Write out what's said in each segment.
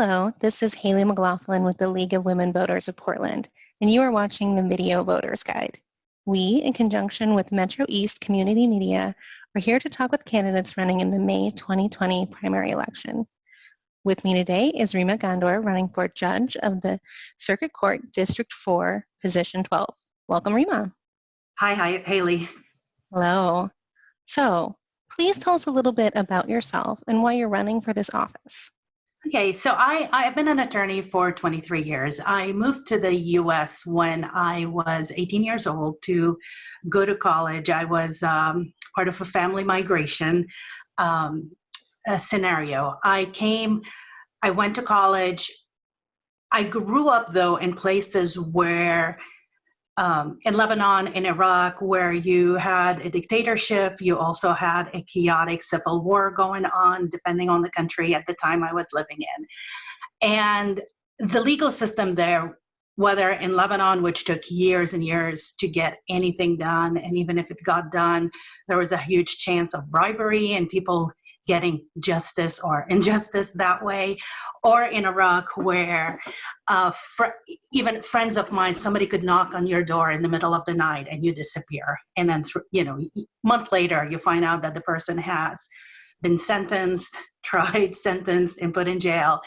Hello, this is Haley McLaughlin with the League of Women Voters of Portland, and you are watching the Video Voters Guide. We, in conjunction with Metro East Community Media, are here to talk with candidates running in the May 2020 primary election. With me today is Rima Ghandour, running for Judge of the Circuit Court District 4, Position 12. Welcome, Rima. Hi, hi, Haley. Hello. So, please tell us a little bit about yourself and why you're running for this office. Okay, so I, I've been an attorney for 23 years. I moved to the US when I was 18 years old to go to college. I was um, part of a family migration um, scenario. I came, I went to college. I grew up though in places where um, in Lebanon, in Iraq, where you had a dictatorship, you also had a chaotic civil war going on, depending on the country at the time I was living in. And the legal system there, whether in Lebanon, which took years and years to get anything done, and even if it got done, there was a huge chance of bribery and people getting justice or injustice that way, or in Iraq where uh, fr even friends of mine, somebody could knock on your door in the middle of the night and you disappear. And then, you know, month later, you find out that the person has been sentenced, tried, sentenced, and put in jail.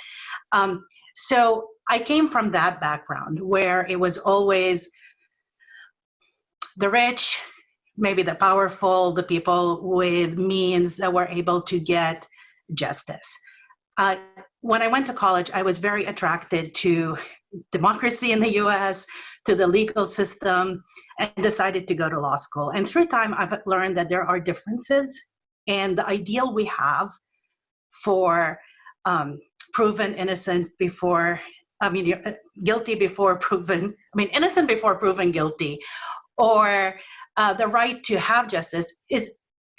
Um, so I came from that background where it was always the rich maybe the powerful, the people with means that were able to get justice. Uh, when I went to college, I was very attracted to democracy in the US, to the legal system, and decided to go to law school. And through time, I've learned that there are differences, and the ideal we have for um, proven innocent before, I mean, uh, guilty before proven, I mean, innocent before proven guilty, or uh, the right to have justice is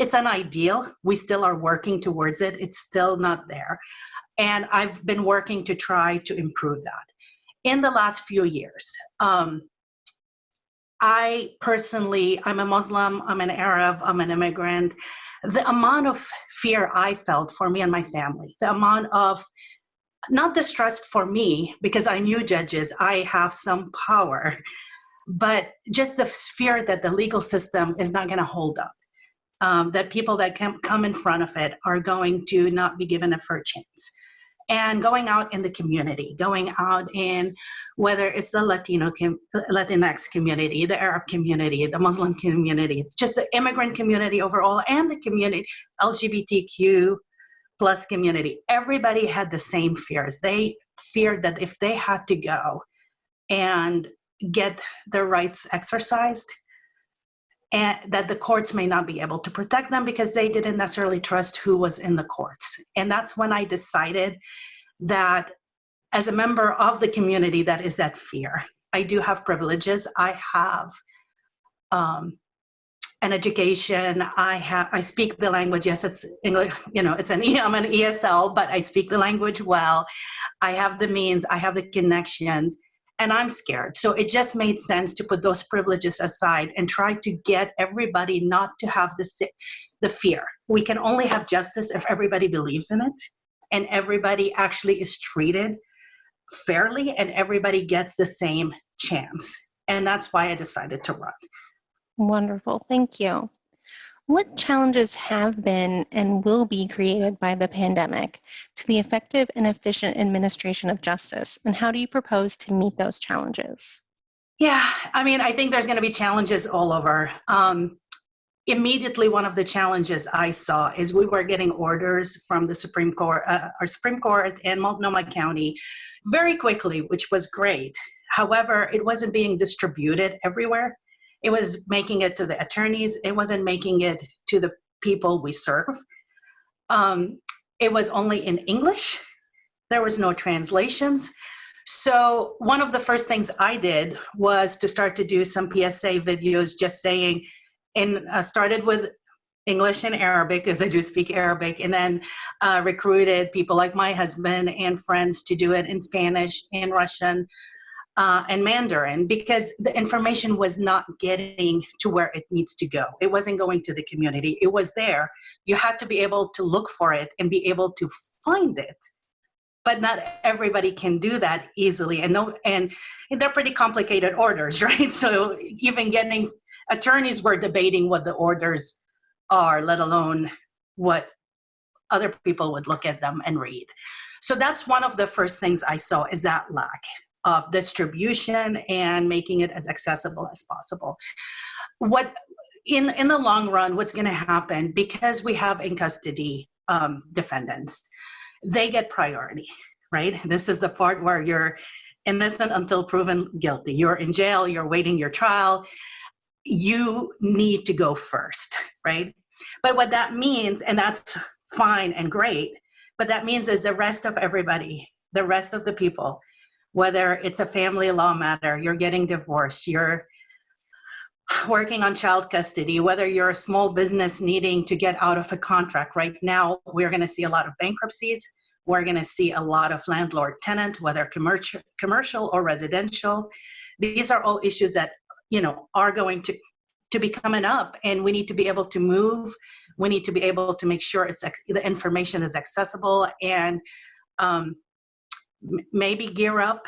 it's an ideal. We still are working towards it. It's still not there. And I've been working to try to improve that. In the last few years, um, I personally, I'm a Muslim, I'm an Arab, I'm an immigrant. The amount of fear I felt for me and my family, the amount of not distrust for me because I knew judges, I have some power, but just the fear that the legal system is not going to hold up. Um, that people that can come in front of it are going to not be given a fair chance. And going out in the community, going out in whether it's the Latino, com Latinx community, the Arab community, the Muslim community, just the immigrant community overall, and the community, LGBTQ plus community, everybody had the same fears. They feared that if they had to go and get their rights exercised and that the courts may not be able to protect them because they didn't necessarily trust who was in the courts. And that's when I decided that as a member of the community that is at fear, I do have privileges. I have um, an education. I have, I speak the language. Yes, it's English, you know, it's an, I'm an ESL, but I speak the language well. I have the means, I have the connections and I'm scared. So it just made sense to put those privileges aside and try to get everybody not to have the, the fear. We can only have justice if everybody believes in it and everybody actually is treated fairly and everybody gets the same chance. And that's why I decided to run. Wonderful, thank you. What challenges have been and will be created by the pandemic to the effective and efficient administration of justice, and how do you propose to meet those challenges? Yeah, I mean, I think there's going to be challenges all over. Um, immediately, one of the challenges I saw is we were getting orders from the Supreme Court, uh, our Supreme Court in Multnomah County very quickly, which was great. However, it wasn't being distributed everywhere. It was making it to the attorneys. It wasn't making it to the people we serve. Um, it was only in English. There was no translations. So one of the first things I did was to start to do some PSA videos just saying, and uh, started with English and Arabic, because I do speak Arabic, and then uh, recruited people like my husband and friends to do it in Spanish and Russian uh, and Mandarin because the information was not getting to where it needs to go. It wasn't going to the community. It was there. You had to be able to look for it and be able to find it but not everybody can do that easily and no and, they're pretty complicated orders right so even getting attorneys were debating what the orders are let alone what other people would look at them and read so that's one of the first things i saw is that lack of distribution and making it as accessible as possible what in in the long run what's going to happen because we have in custody um, defendants they get priority, right? This is the part where you're innocent until proven guilty. You're in jail, you're waiting your trial. You need to go first, right? But what that means, and that's fine and great, but that means is the rest of everybody, the rest of the people, whether it's a family law matter, you're getting divorced, you're working on child custody, whether you're a small business needing to get out of a contract. Right now, we're going to see a lot of bankruptcies. We're going to see a lot of landlord tenant, whether commercial, commercial or residential. These are all issues that you know are going to to be coming up, and we need to be able to move. We need to be able to make sure it's the information is accessible and um, maybe gear up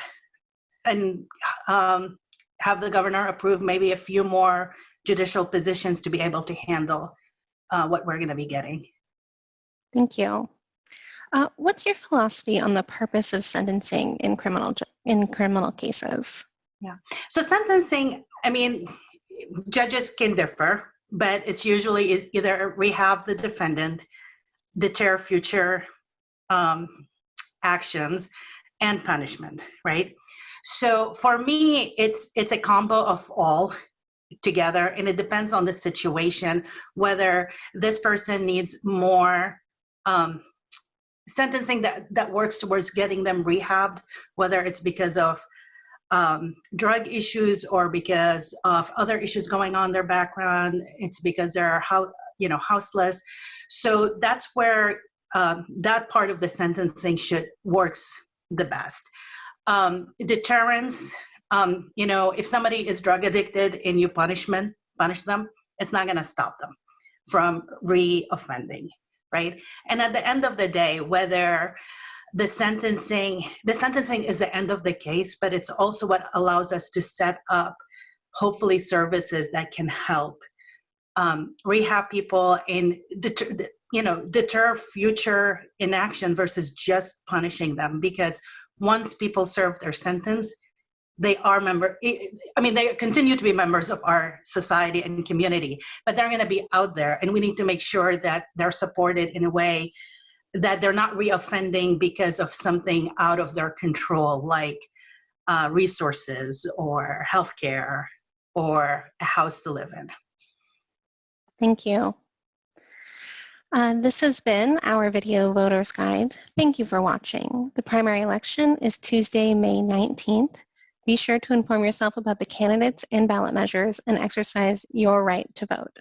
and um, have the governor approve maybe a few more judicial positions to be able to handle uh, what we're going to be getting. Thank you. Uh, what's your philosophy on the purpose of sentencing in criminal in criminal cases? Yeah. So sentencing, I mean, judges can differ, but it's usually is either rehab the defendant, deter future um, actions, and punishment, right? So for me, it's it's a combo of all together, and it depends on the situation whether this person needs more um, sentencing that that works towards getting them rehabbed, whether it's because of um, drug issues or because of other issues going on in their background. It's because they're how you know houseless. So that's where um, that part of the sentencing should works the best. Um, deterrence, um, you know, if somebody is drug addicted and you punishment, punish them, it's not gonna stop them from re-offending, right? And at the end of the day, whether the sentencing, the sentencing is the end of the case, but it's also what allows us to set up, hopefully, services that can help um, rehab people and you know deter future inaction versus just punishing them because once people serve their sentence, they are member i mean they continue to be members of our society and community but they're going to be out there and we need to make sure that they're supported in a way that they're not reoffending because of something out of their control like uh, resources or healthcare or a house to live in. Thank you uh, this has been our video voters guide. Thank you for watching. The primary election is Tuesday, May 19th. Be sure to inform yourself about the candidates and ballot measures and exercise your right to vote.